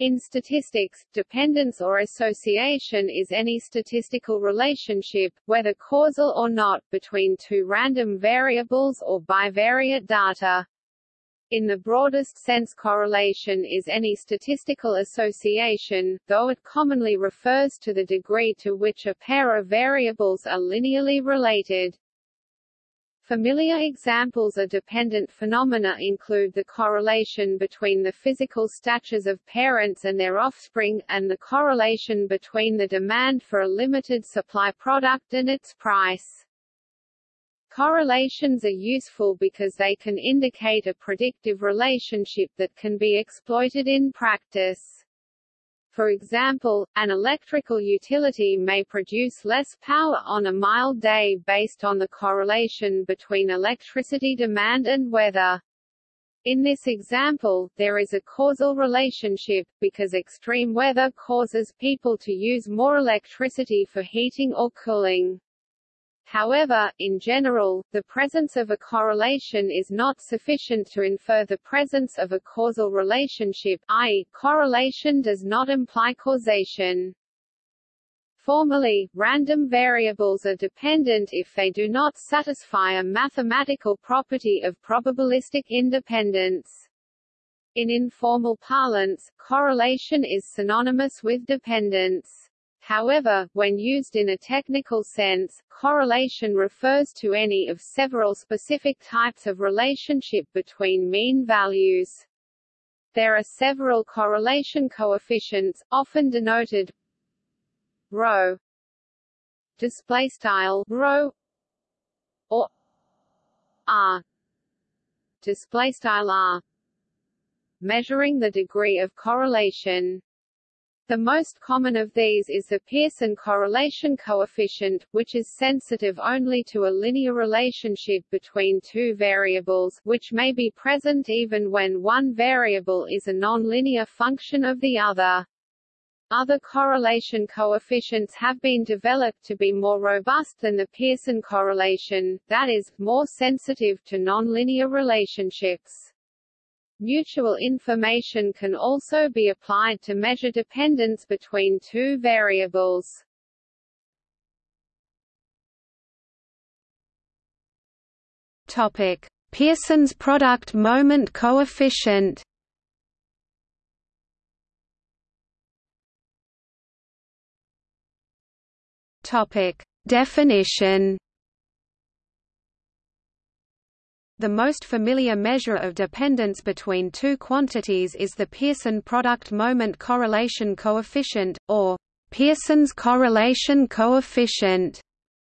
In statistics, dependence or association is any statistical relationship, whether causal or not, between two random variables or bivariate data. In the broadest sense correlation is any statistical association, though it commonly refers to the degree to which a pair of variables are linearly related. Familiar examples of dependent phenomena include the correlation between the physical statures of parents and their offspring, and the correlation between the demand for a limited supply product and its price. Correlations are useful because they can indicate a predictive relationship that can be exploited in practice. For example, an electrical utility may produce less power on a mild day based on the correlation between electricity demand and weather. In this example, there is a causal relationship, because extreme weather causes people to use more electricity for heating or cooling. However, in general, the presence of a correlation is not sufficient to infer the presence of a causal relationship i.e., correlation does not imply causation. Formally, random variables are dependent if they do not satisfy a mathematical property of probabilistic independence. In informal parlance, correlation is synonymous with dependence. However, when used in a technical sense, correlation refers to any of several specific types of relationship between mean values. There are several correlation coefficients, often denoted rho display style rho or r display style r measuring the degree of correlation the most common of these is the Pearson correlation coefficient, which is sensitive only to a linear relationship between two variables, which may be present even when one variable is a nonlinear function of the other. Other correlation coefficients have been developed to be more robust than the Pearson correlation, that is, more sensitive to nonlinear relationships. Mutual information can also be applied to measure dependence between two variables. Topic: Pearson's product moment coefficient. Topic: Definition. The most familiar measure of dependence between two quantities is the Pearson product moment correlation coefficient, or Pearson's correlation coefficient,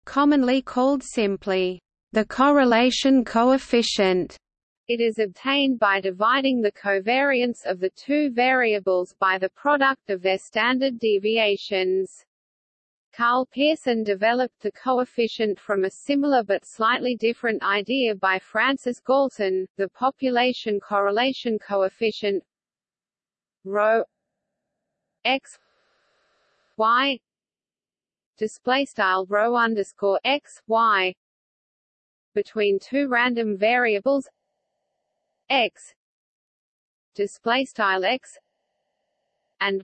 commonly called simply the correlation coefficient. It is obtained by dividing the covariance of the two variables by the product of their standard deviations. Karl Pearson developed the coefficient from a similar but slightly different idea by Francis Galton, the population correlation coefficient rho x y display style rho underscore x y between two random variables x display style x and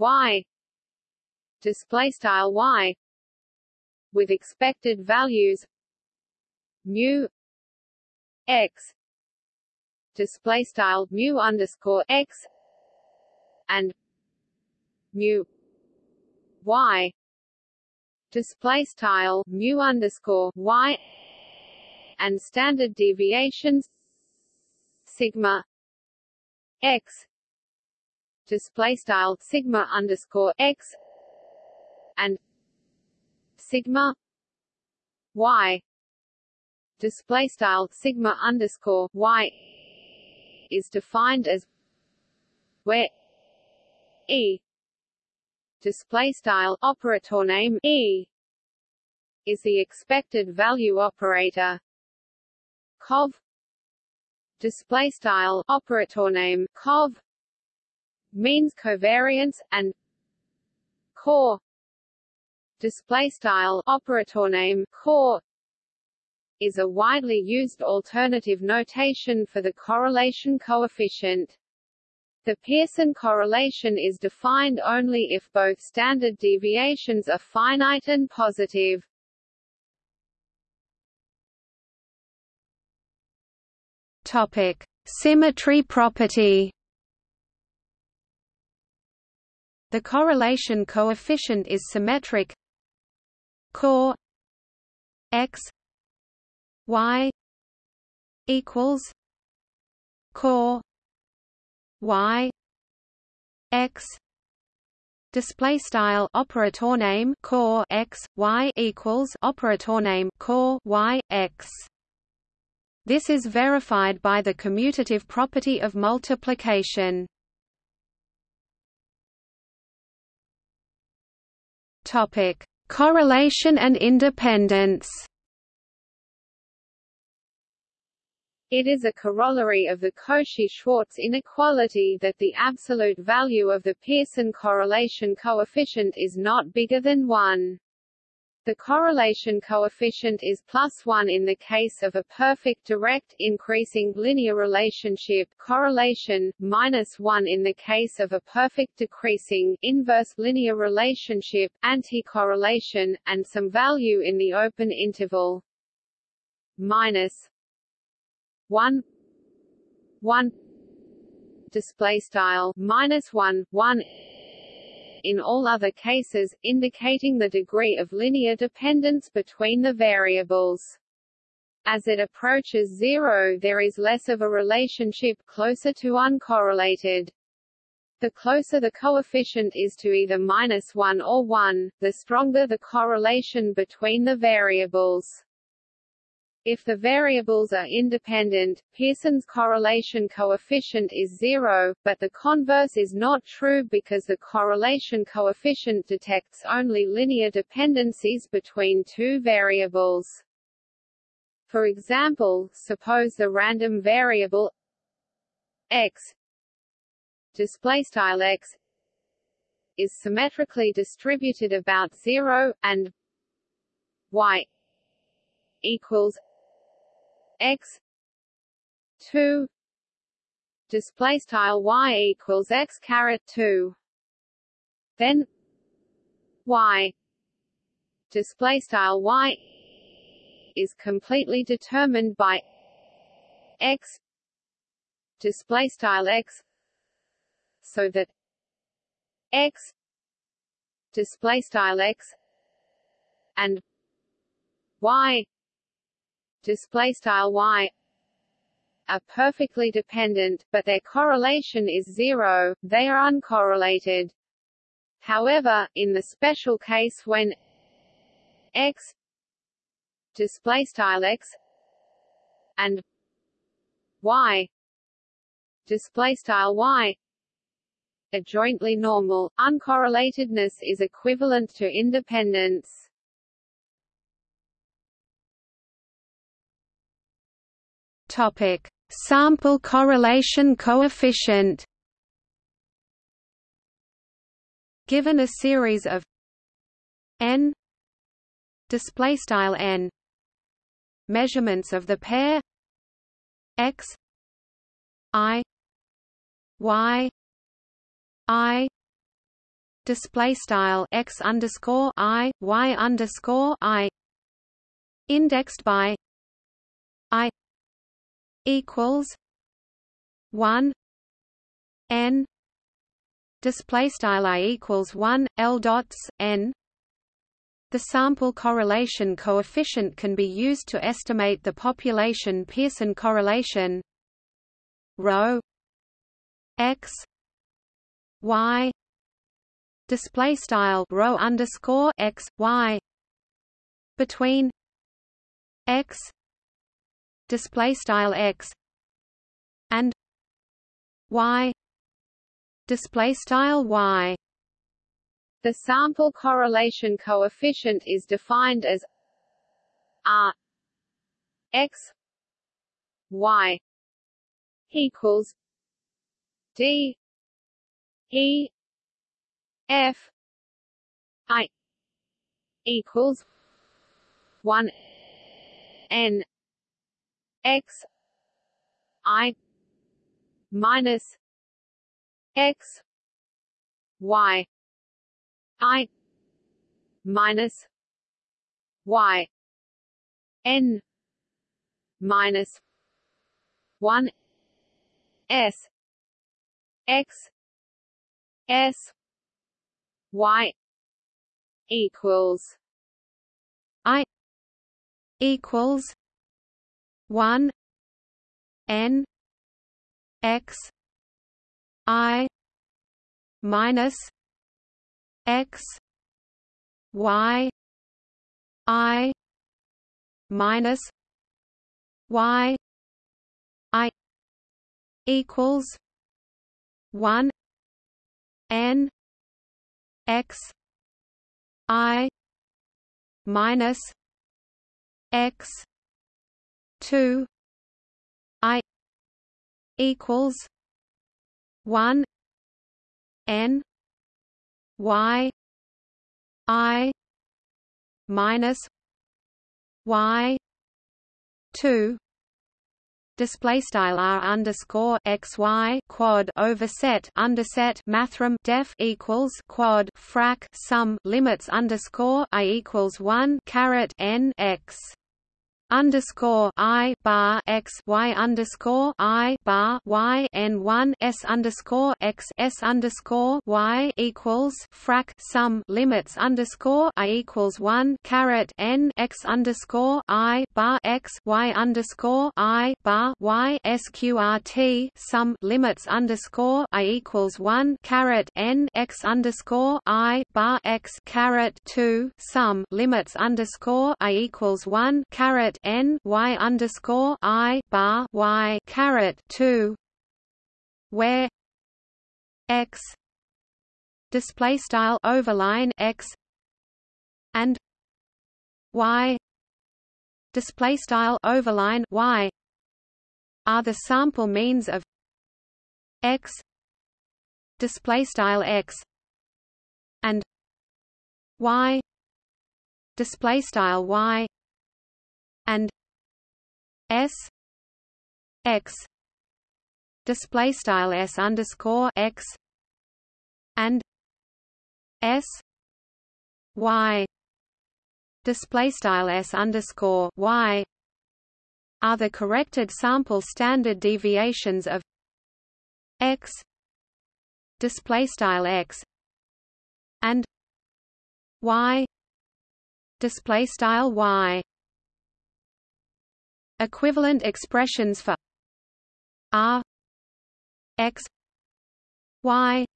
y display style y with expected values mu x display style mu underscore x and mu y display style mu underscore y and standard deviations sigma x display style sigma underscore x and sigma y. Display style sigma underscore y is defined as where e. Display style operator name e is the expected value operator. Cov. Display style operator name cov means covariance and core display style operator name core is a widely used alternative notation for the correlation coefficient. The Pearson correlation is defined only if both standard deviations are finite and positive. Topic: Symmetry property. The correlation coefficient is symmetric. Core x y equals core y x display style operator name core x y equals operator name core y x this is verified by the commutative property of multiplication. Topic: Correlation and independence. It is a corollary of the Cauchy-Schwarz inequality that the absolute value of the Pearson correlation coefficient is not bigger than 1. The correlation coefficient is plus 1 in the case of a perfect direct increasing linear relationship correlation, minus 1 in the case of a perfect decreasing inverse linear relationship anti-correlation, and some value in the open interval. Minus 1 1 display style minus 1 1 in all other cases, indicating the degree of linear dependence between the variables. As it approaches zero there is less of a relationship closer to uncorrelated. The closer the coefficient is to either minus 1 or 1, the stronger the correlation between the variables. If the variables are independent, Pearson's correlation coefficient is zero, but the converse is not true because the correlation coefficient detects only linear dependencies between two variables. For example, suppose the random variable x x is symmetrically distributed about 0 and y equals x 2 display style y equals x caret 2 then y display style y is completely determined by x display style x so that x display style x and y display style y are perfectly dependent, but their correlation is zero, they are uncorrelated. However, in the special case when x display style x and y display style y are jointly normal, uncorrelatedness is equivalent to independence. Topic: Sample correlation coefficient. Given a series of n display style n measurements of the pair x i y i display style x underscore i y underscore i indexed by i equals one N display style I equals one L dots N. The sample correlation coefficient can be used to estimate the population Pearson correlation. Rho x y display style rho underscore x y between x display style x and y display style y. The sample correlation coefficient is defined as r x y equals d e f i equals 1 n x i minus x y i minus y n minus 1 s x s y equals i equals 1 n x i minus x y i minus y i equals 1 n x i minus x 2 i equals 1 n y i minus y 2 display style r underscore x y quad overset underset mathrm def equals quad frac sum limits underscore i equals one caret n x underscore I bar x Y underscore I bar Y N one S underscore x S underscore Y equals frac sum limits underscore I equals one caret N x underscore I bar x Y underscore I bar Y SQRT sum limits underscore I equals one caret N x underscore I bar x caret two sum limits underscore I equals one caret n y underscore i bar y caret two, where x display style overline x and y display style overline y are the sample means of x display style x and y display style y and s x display style s underscore x and s y display style s underscore y are the corrected sample standard deviations of x display style x and y display style y Equivalent expressions for r x y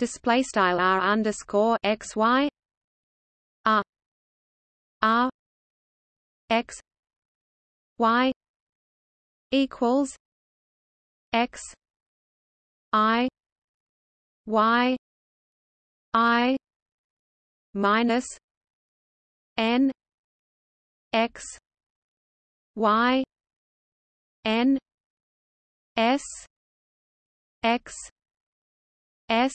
display style r underscore x y r r x y equals x i y i minus n x y n s x s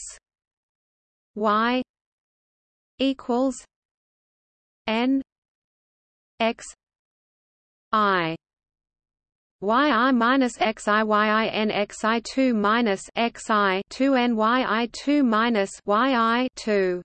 y equals n x i. Y i minus x i y i n x i two minus x i two n y i two minus y i two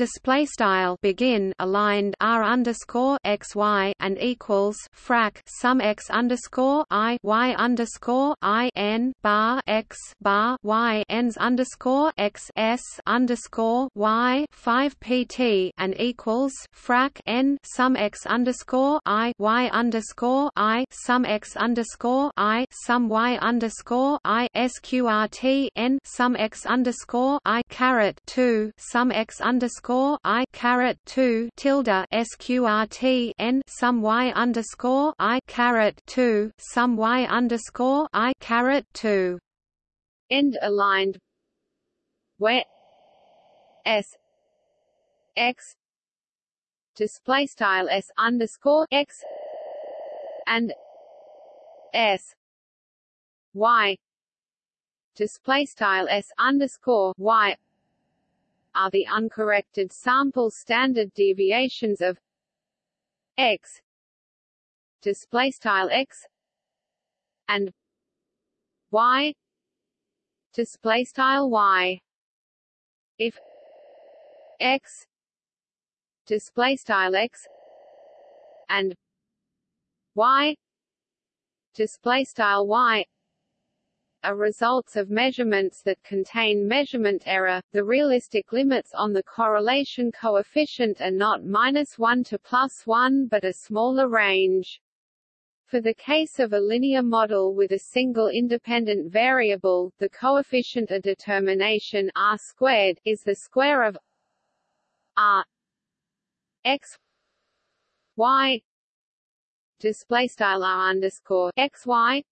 display style begin aligned r underscore x y and equals frac sum x underscore i y underscore i n bar x bar y ends underscore x s underscore y five pt and equals frac n sum x underscore i y underscore i sum x underscore i sum y underscore i sqrt n sum x underscore i caret two sum x underscore underscore I caret two tilde sqrt n sum y underscore I caret two sum y underscore I caret two. End aligned. Where s x display style s underscore x and s y display style s underscore y are the uncorrected sample standard deviations of x display style x and y display style y. If x display style x and y display style y are results of measurements that contain measurement error. The realistic limits on the correlation coefficient are not minus 1 to plus 1 but a smaller range. For the case of a linear model with a single independent variable, the coefficient of determination r squared is the square of r x y display style r underscore x y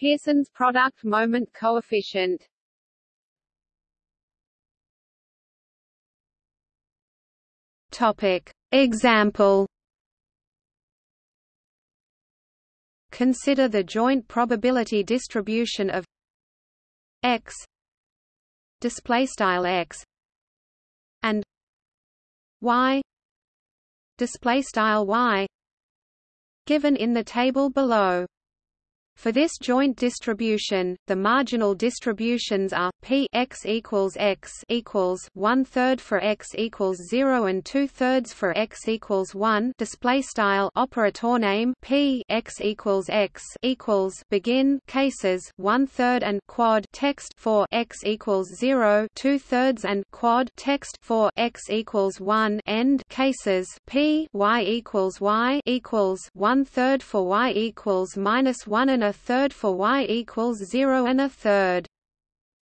Pearson's product moment coefficient. Topic. Example. Consider the joint probability distribution of x display style x and y display style y given in the table below for this joint distribution, the marginal distributions are p x equals x equals one third for x equals zero and two thirds for x equals one. Display style operator name p x equals x equals begin cases one third and quad text for x equals zero two thirds and quad text for x equals one end cases p y equals y equals one third for y equals minus one and a a third for y equals 0 and a third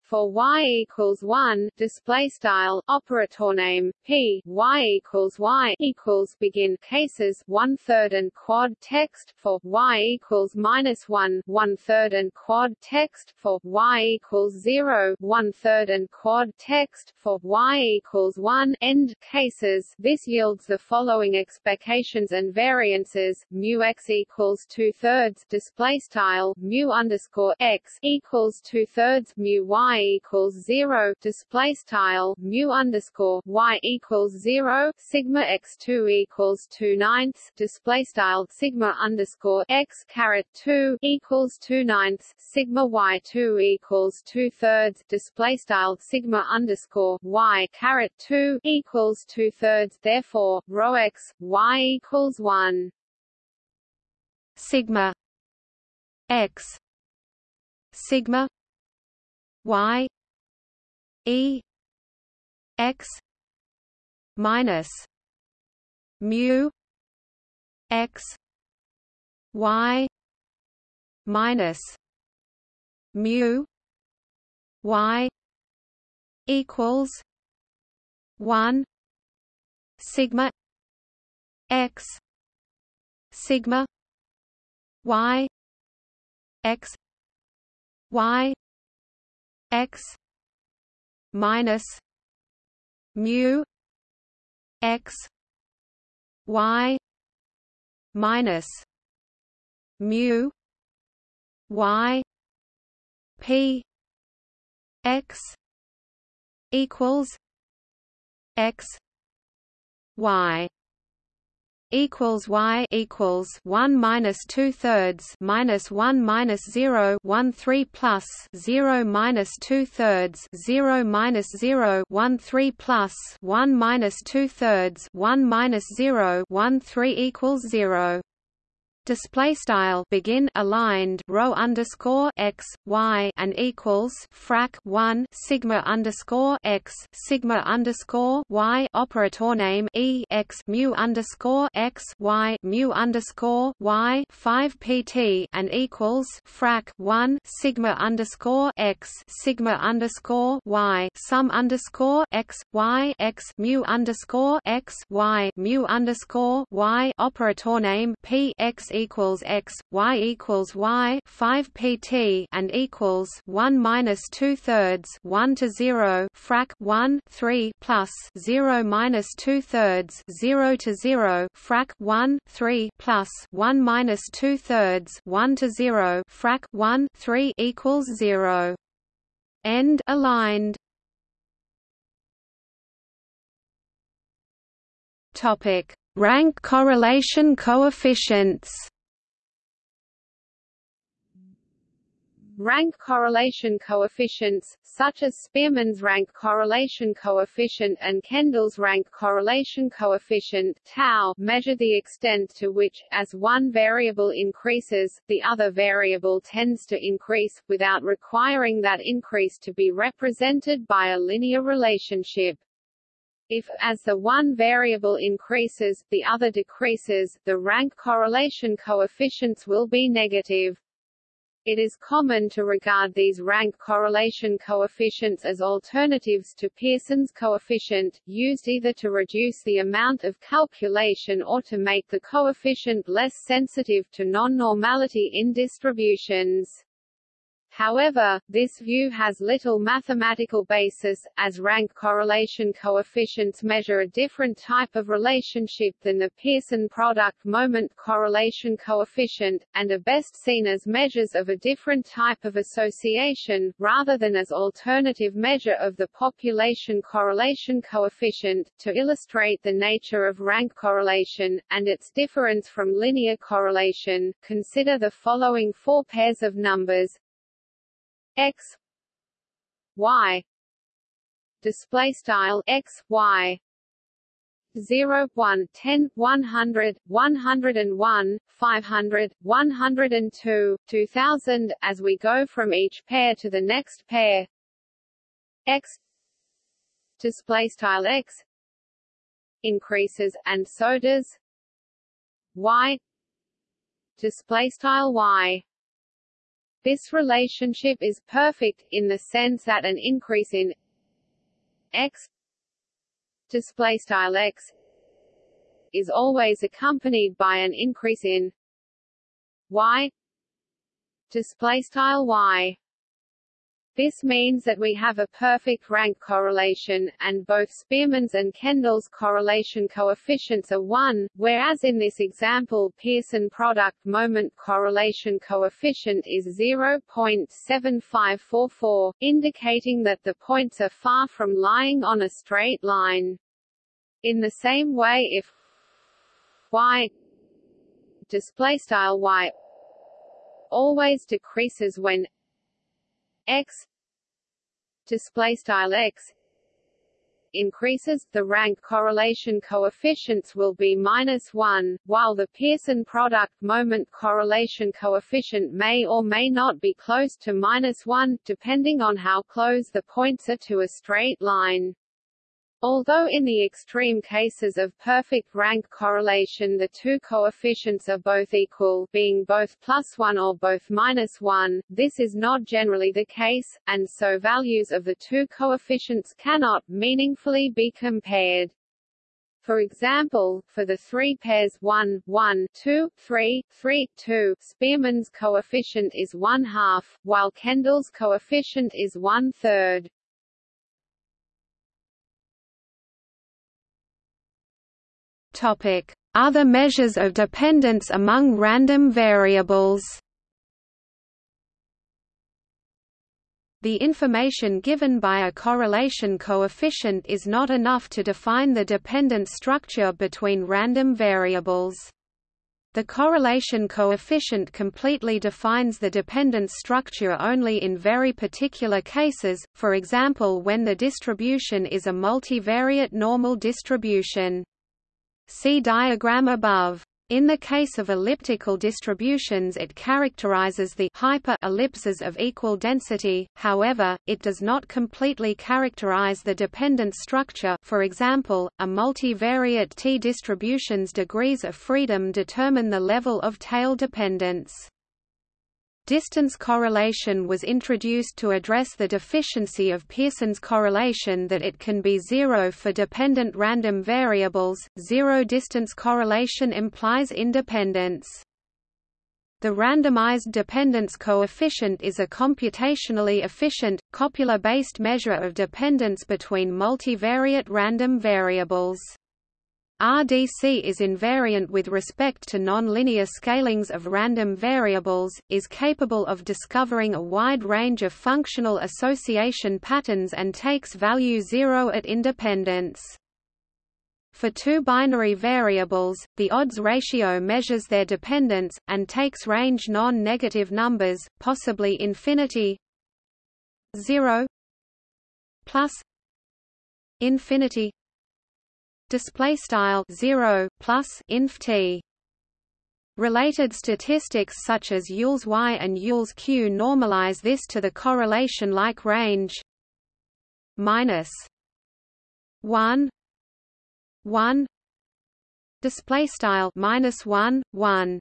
for y equals 1 display style operator name p y equals y equals begin cases one third and quad text for y equals minus 1 one third and quad text for y equals 0 one third and quad text for y equals 1 end cases. This yields the following expectations and variances. Mu x equals two thirds display style mu underscore x equals two thirds mu y equals zero display style mu underscore y equals zero sigma x two equals two ninths display style sigma underscore x caret two equals two ninths sigma y two equals two thirds display style sigma underscore y caret two equals two thirds therefore rho x y equals one. Sigma x sigma y e x minus mu x y minus mu y equals 1 sigma x sigma y x y x minus mu x y minus mu y p x equals x y equals y equals one minus two thirds minus one minus zero one three plus zero minus two thirds zero minus zero one three plus one minus two thirds one minus zero one three equals zero display style begin aligned rho underscore x y and equals frac 1 sigma underscore x sigma underscore y operator name e x mu underscore x y mu underscore y 5 pt and equals frac 1 sigma underscore x sigma underscore y sum underscore x y x mu underscore x y mu underscore y operator name p x equals x, y equals y, 5 pt, and equals 1 minus 2 thirds, 1 to 0, frac 1, 3 plus 0 minus 2 thirds, 0 to 0, frac 1, 3 plus 1 minus 2 thirds, 1 to 0, frac 1, 3 equals 0. End aligned. Topic: Rank correlation coefficients. Rank correlation coefficients, such as Spearman's rank correlation coefficient and Kendall's rank correlation coefficient tau, measure the extent to which, as one variable increases, the other variable tends to increase, without requiring that increase to be represented by a linear relationship. If, as the one variable increases, the other decreases, the rank correlation coefficients will be negative. It is common to regard these rank correlation coefficients as alternatives to Pearson's coefficient, used either to reduce the amount of calculation or to make the coefficient less sensitive to non-normality in distributions. However, this view has little mathematical basis, as rank correlation coefficients measure a different type of relationship than the Pearson product moment correlation coefficient, and are best seen as measures of a different type of association, rather than as alternative measure of the population correlation coefficient. To illustrate the nature of rank correlation, and its difference from linear correlation, consider the following four pairs of numbers x y display style x y 0 1 10 100 101 500 102 2000 as we go from each pair to the next pair. X display style x increases and so does y display style y this relationship is perfect, in the sense that an increase in x display style x is always accompanied by an increase in y display style y this means that we have a perfect rank correlation, and both Spearman's and Kendall's correlation coefficients are 1, whereas in this example Pearson product moment correlation coefficient is 0.7544, indicating that the points are far from lying on a straight line. In the same way if y displaystyle y always decreases when x display style x increases, the rank correlation coefficients will be minus 1, while the Pearson product moment correlation coefficient may or may not be close to minus 1, depending on how close the points are to a straight line. Although in the extreme cases of perfect rank correlation the two coefficients are both equal being both plus 1 or both minus 1, this is not generally the case, and so values of the two coefficients cannot meaningfully be compared. For example, for the three pairs 1, 1, 2, 3, 3, 2, Spearman's coefficient is 1 half, while Kendall's coefficient is 1 third. Other measures of dependence among random variables. The information given by a correlation coefficient is not enough to define the dependent structure between random variables. The correlation coefficient completely defines the dependent structure only in very particular cases, for example when the distribution is a multivariate normal distribution. See diagram above. In the case of elliptical distributions it characterizes the hyper-ellipses of equal density, however, it does not completely characterize the dependent structure for example, a multivariate T-distribution's degrees of freedom determine the level of tail dependence. Distance correlation was introduced to address the deficiency of Pearson's correlation that it can be zero for dependent random variables. Zero distance correlation implies independence. The randomized dependence coefficient is a computationally efficient, copula-based measure of dependence between multivariate random variables. RDC is invariant with respect to nonlinear scalings of random variables, is capable of discovering a wide range of functional association patterns and takes value zero at independence. For two binary variables, the odds ratio measures their dependence, and takes range non-negative numbers, possibly infinity 0 plus infinity display style 0 plus inf t. Related statistics such as Yule's Y and Yule's Q normalize this to the correlation-like range minus 1 1 display style minus 1 1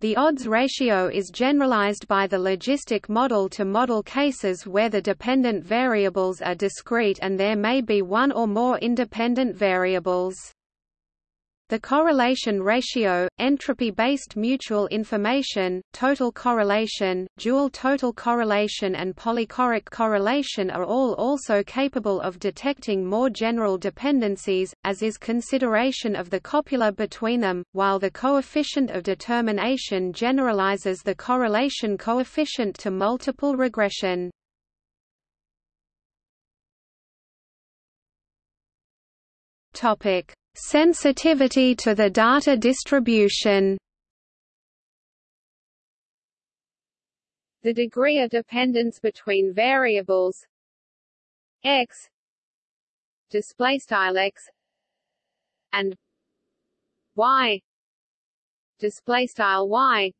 the odds ratio is generalized by the logistic model to model cases where the dependent variables are discrete and there may be one or more independent variables the correlation ratio, entropy-based mutual information, total correlation, dual total correlation and polychoric correlation are all also capable of detecting more general dependencies, as is consideration of the copula between them, while the coefficient of determination generalizes the correlation coefficient to multiple regression. Topic Sensitivity to the data distribution The degree of dependence between variables x display style x and y display style y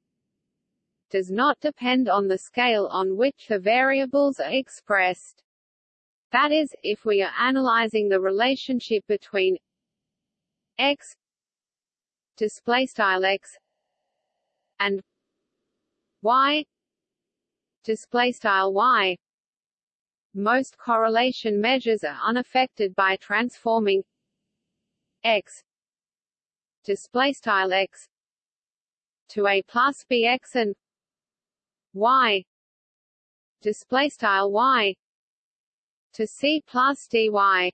does not depend on the scale on which the variables are expressed. That is, if we are analyzing the relationship between x display style x and y display style y. Most correlation measures are unaffected by transforming x display style x to a plus bx and y display style y to C plus dy,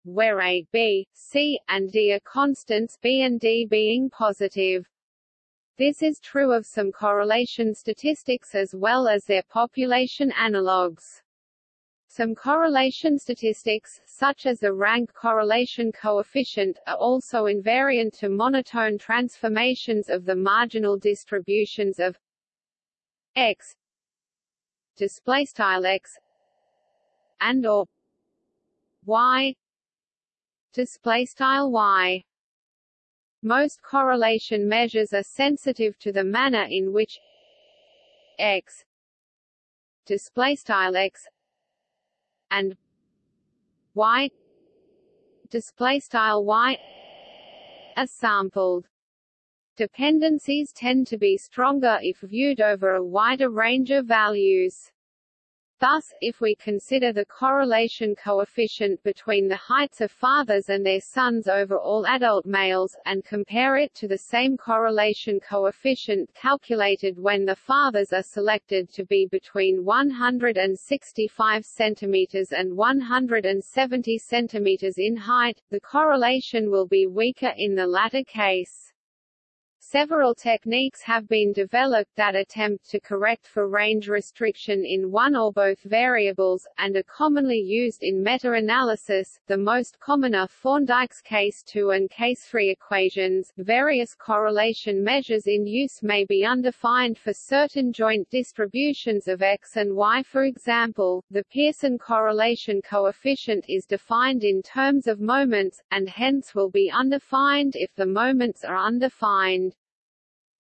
where a, b, c, and d are constants b and d being positive. This is true of some correlation statistics as well as their population analogues. Some correlation statistics, such as the rank correlation coefficient, are also invariant to monotone transformations of the marginal distributions of x x and or y. Display style y. Most correlation measures are sensitive to the manner in which x. Display style x. And y. Display style y. Are sampled. Dependencies tend to be stronger if viewed over a wider range of values Thus, if we consider the correlation coefficient between the heights of fathers and their sons over all adult males, and compare it to the same correlation coefficient calculated when the fathers are selected to be between 165 cm and 170 cm in height, the correlation will be weaker in the latter case. Several techniques have been developed that attempt to correct for range restriction in one or both variables, and are commonly used in meta-analysis. The most common are Thorndike's case 2 and case 3 equations. Various correlation measures in use may be undefined for certain joint distributions of x and y. For example, the Pearson correlation coefficient is defined in terms of moments, and hence will be undefined if the moments are undefined.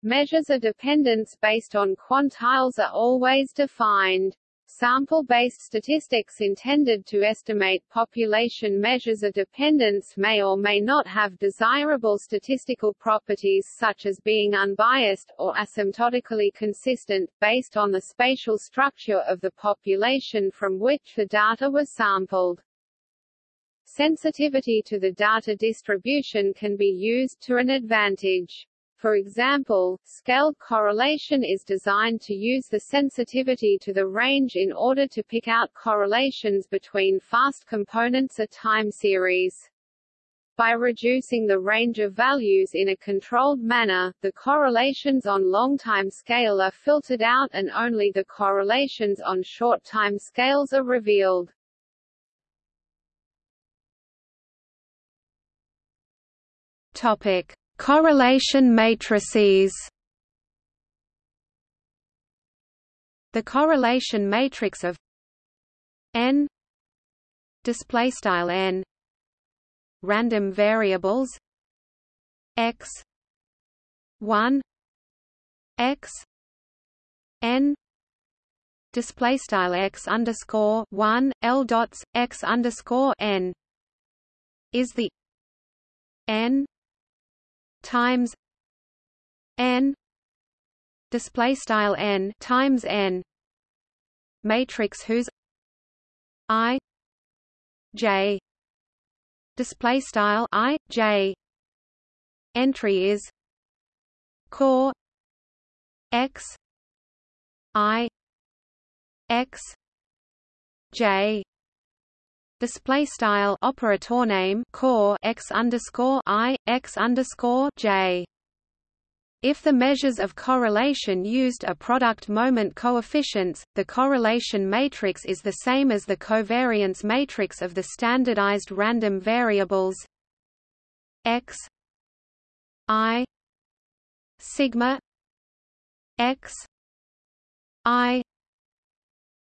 Measures of dependence based on quantiles are always defined. Sample-based statistics intended to estimate population measures of dependence may or may not have desirable statistical properties such as being unbiased, or asymptotically consistent, based on the spatial structure of the population from which the data were sampled. Sensitivity to the data distribution can be used to an advantage. For example, scaled correlation is designed to use the sensitivity to the range in order to pick out correlations between fast components of time series. By reducing the range of values in a controlled manner, the correlations on long time scale are filtered out and only the correlations on short time scales are revealed. Topic: Correlation matrices. The correlation matrix of n display style n random variables x 1 x n display style x underscore 1 l dots x underscore n is the n times n display style n times n matrix whose i j display style i j entry is core x i x j display style operator name core x underscore i x underscore j. If the measures of correlation used are product moment coefficients, the correlation matrix is the same as the covariance matrix of the standardized random variables x i sigma x i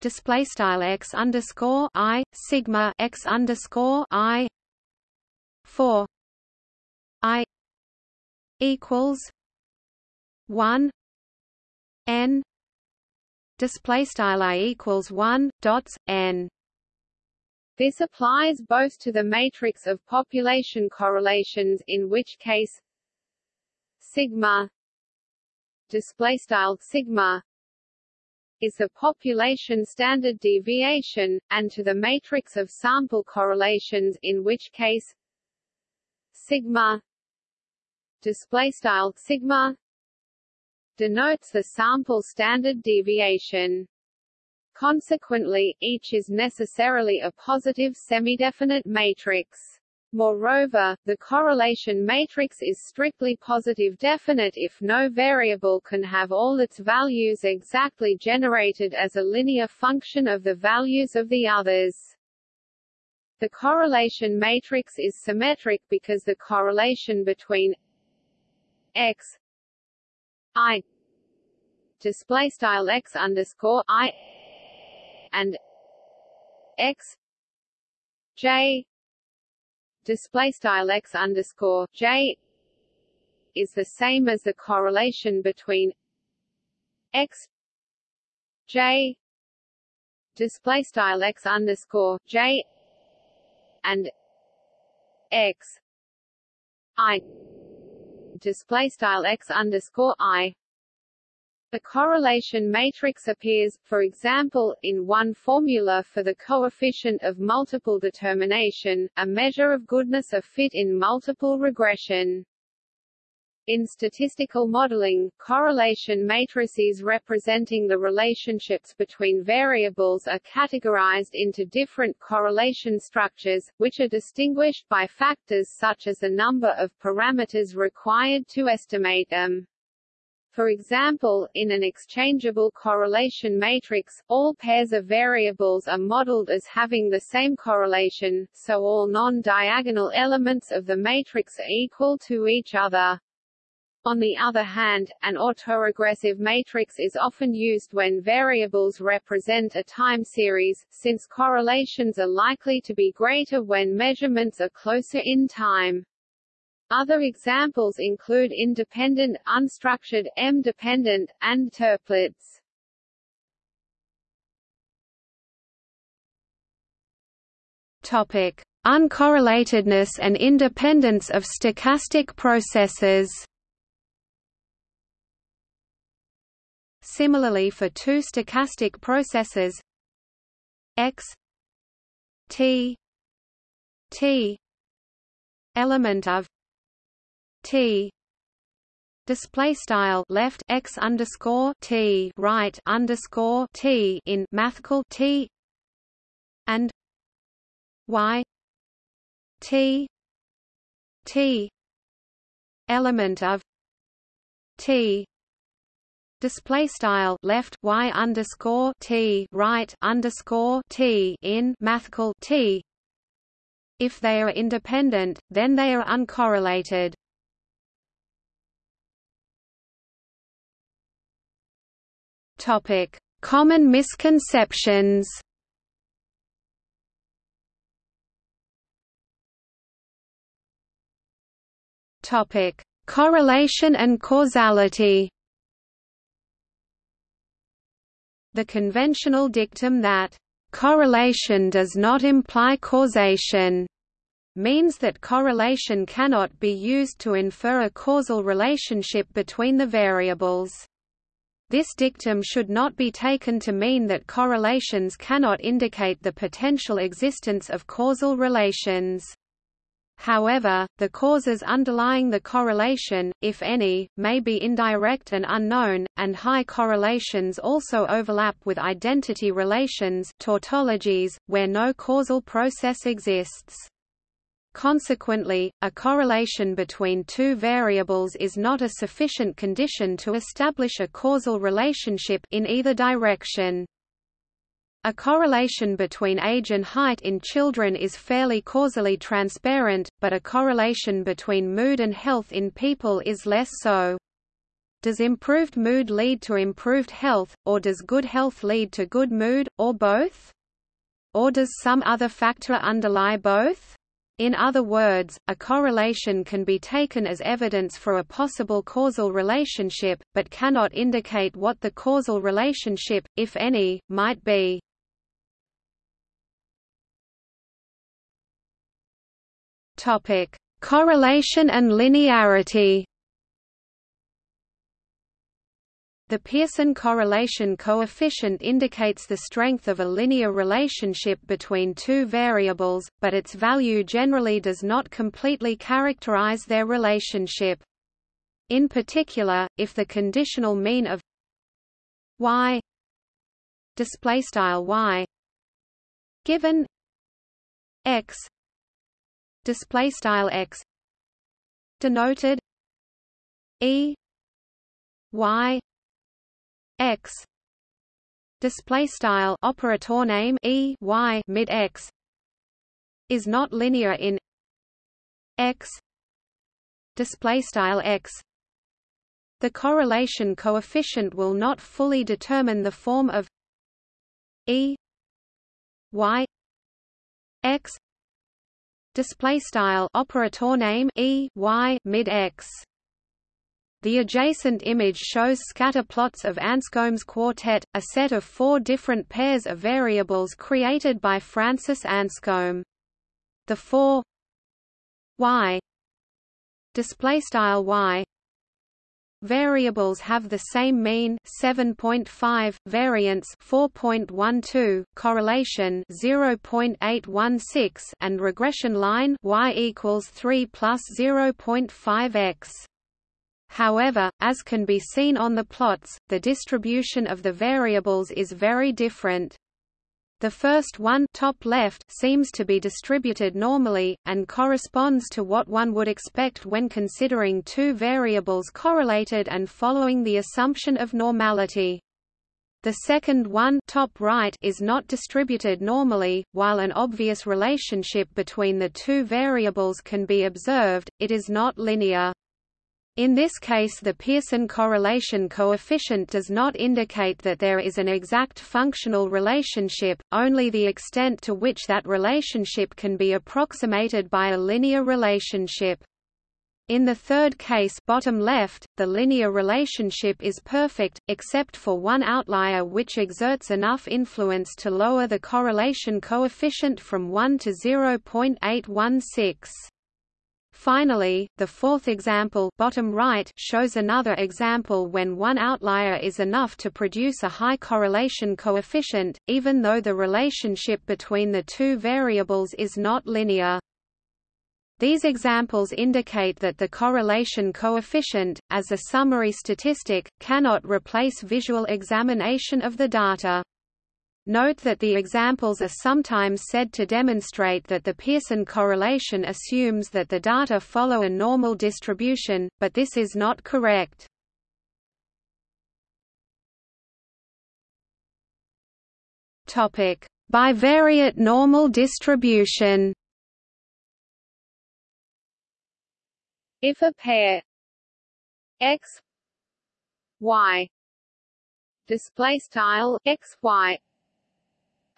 display style x underscore i sigma x underscore i. Four. I equals one n. Display style i equals one dots n. This applies both to the matrix of population correlations, in which case sigma display style sigma is the population standard deviation, and to the matrix of sample correlations, in which case sigma display style sigma denotes the sample standard deviation. Consequently, each is necessarily a positive semidefinite matrix. Moreover, the correlation matrix is strictly positive definite if no variable can have all its values exactly generated as a linear function of the values of the others. The correlation matrix is symmetric because the correlation between x i display style x underscore i and x j display style x underscore j is the same as the correlation between x j display style x underscore j and x i display style x underscore i. The correlation matrix appears, for example, in one formula for the coefficient of multiple determination, a measure of goodness of fit in multiple regression. In statistical modeling, correlation matrices representing the relationships between variables are categorized into different correlation structures, which are distinguished by factors such as the number of parameters required to estimate them. For example, in an exchangeable correlation matrix, all pairs of variables are modeled as having the same correlation, so all non-diagonal elements of the matrix are equal to each other. On the other hand, an autoregressive matrix is often used when variables represent a time series, since correlations are likely to be greater when measurements are closer in time. Other examples include independent, unstructured, M-dependent, and Toeplitz. Topic: Uncorrelatedness and independence of stochastic processes. Similarly for two stochastic processes x t t element of t display style left x underscore t right underscore t in mathcal t and y t t element of t display style left y underscore t right underscore t in mathcal t. If they are independent, then they are uncorrelated. Topic: Common misconceptions. Topic: Correlation and causality. The conventional dictum that correlation does not imply causation means that correlation cannot be used to infer a causal relationship between the variables. This dictum should not be taken to mean that correlations cannot indicate the potential existence of causal relations. However, the causes underlying the correlation, if any, may be indirect and unknown, and high correlations also overlap with identity relations tautologies, where no causal process exists. Consequently, a correlation between two variables is not a sufficient condition to establish a causal relationship in either direction. A correlation between age and height in children is fairly causally transparent, but a correlation between mood and health in people is less so. Does improved mood lead to improved health, or does good health lead to good mood, or both? Or does some other factor underlie both? In other words, a correlation can be taken as evidence for a possible causal relationship, but cannot indicate what the causal relationship, if any, might be. Correlation and linearity. The Pearson correlation coefficient indicates the strength of a linear relationship between two variables, but its value generally does not completely characterize their relationship. In particular, if the conditional mean of y display style y given x display style x denoted e y x. Display style operator name e y mid x. Is not linear in x. Display style x. The correlation coefficient will not fully determine the form of e y x. Display style operator name e y mid x the adjacent image shows scatter plots of Anscombe's quartet, a set of four different pairs of variables created by Francis Anscombe. The four y display style y Variables have the same mean 7.5, variance 4.12, correlation 0.816 and regression line y equals 3 plus 0.5x. However, as can be seen on the plots, the distribution of the variables is very different. The first one top left seems to be distributed normally, and corresponds to what one would expect when considering two variables correlated and following the assumption of normality. The second one top right is not distributed normally, while an obvious relationship between the two variables can be observed, it is not linear. In this case the Pearson correlation coefficient does not indicate that there is an exact functional relationship, only the extent to which that relationship can be approximated by a linear relationship. In the third case bottom left, the linear relationship is perfect, except for one outlier which exerts enough influence to lower the correlation coefficient from 1 to 0.816. Finally, the fourth example bottom right shows another example when one outlier is enough to produce a high correlation coefficient, even though the relationship between the two variables is not linear. These examples indicate that the correlation coefficient, as a summary statistic, cannot replace visual examination of the data. Note that the examples are sometimes said to demonstrate that the Pearson correlation assumes that the data follow a normal distribution, but this is not correct. Topic: Bivariate normal distribution. If a pair x y display style x y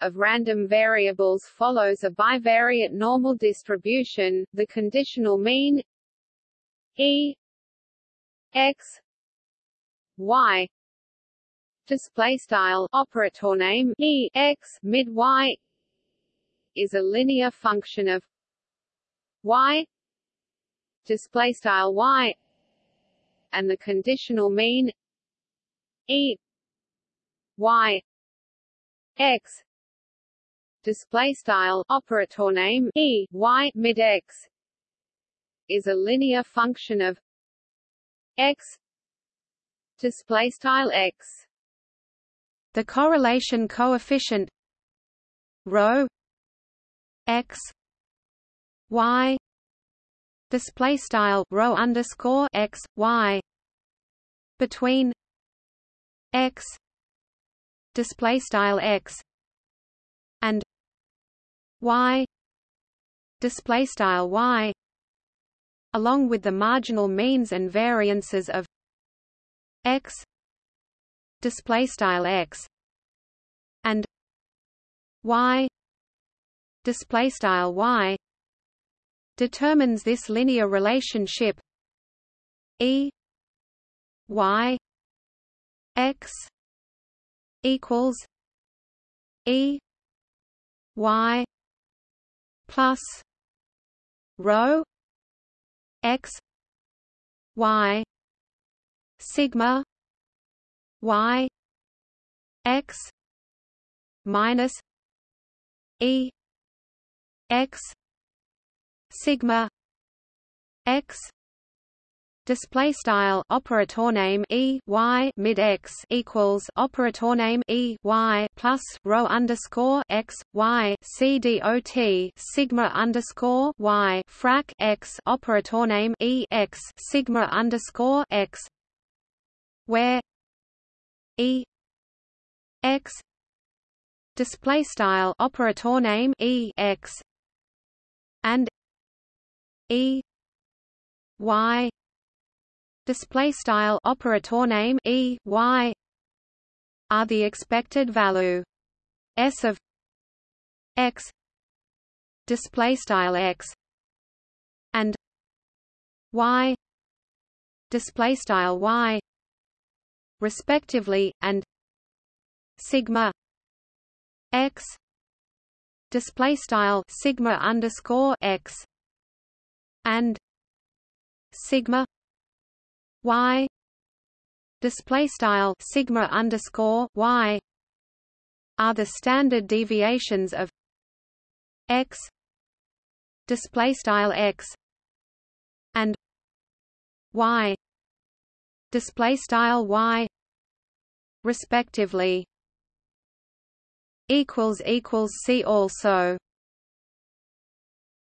of random variables follows a bivariate normal distribution the conditional mean e x y display style operator name e x mid y is a linear function of y display style y and the conditional mean e y x display style operator name e y mid x is a linear function of x display style x. The correlation coefficient rho x y display style rho underscore x y between x display style x and y display style y along with the marginal means and variances of x display style x and y display style y determines this linear relationship e y x equals e y plus rho x y sigma y x minus e x sigma x display style operator name e y mid x equals operator name e y plus rho underscore x y c dot sigma underscore y frac x operator name e x sigma underscore x where e x display style operator name e x and e y display style operator name e y are the expected value s of x display style x and y display style y respectively and sigma x display style sigma underscore x and sigma y display style sigma underscore y are the standard deviations of x display style x and y display style y respectively equals equals see also